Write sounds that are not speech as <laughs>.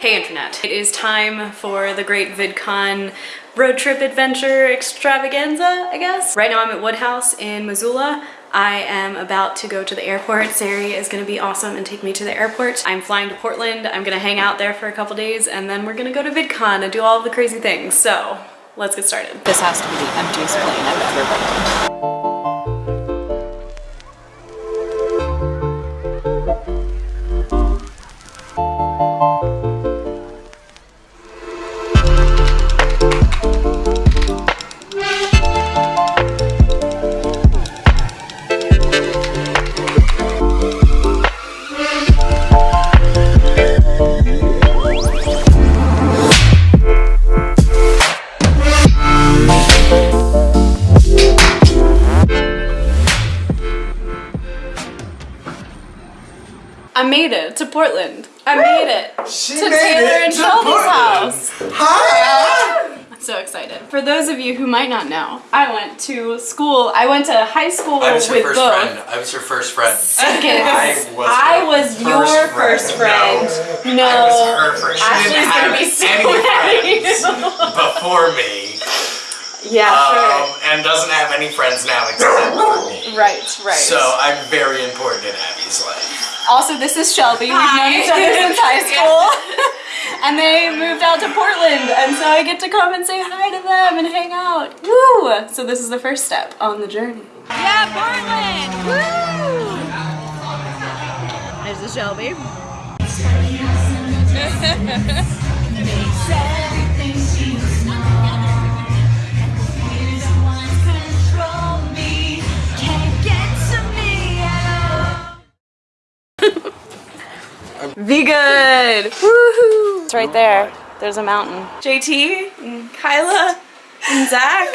Hey internet, it is time for the great VidCon road trip adventure extravaganza, I guess. Right now I'm at Woodhouse in Missoula. I am about to go to the airport. Sari is gonna be awesome and take me to the airport. I'm flying to Portland. I'm gonna hang out there for a couple days and then we're gonna go to VidCon and do all the crazy things. So let's get started. This has to be the emptiest plane I've ever been on. I made it to Portland. I made it She to made Taylor it and Shelby's house. Hi! I'm so excited. For those of you who might not know, I went to school. I went to high school I was your with first both. friend. I was your first friend. Seconds. I was I was first your friend. first friend. No. I was her first. She Ashley's gonna be so any mad friends before me. Yeah, Um, and doesn't have any friends now except for me. Right, right. So I'm very important in Abby's life. Also, this is Shelby. We've known each other since high <laughs> school. And they moved out to Portland, and so I get to come and say hi to them and hang out. Woo! So this is the first step on the journey. Yeah, Portland! Woo! There's the Shelby. <laughs> Be good! Woohoo! It's right there. There's a mountain. JT and Kyla and Zach.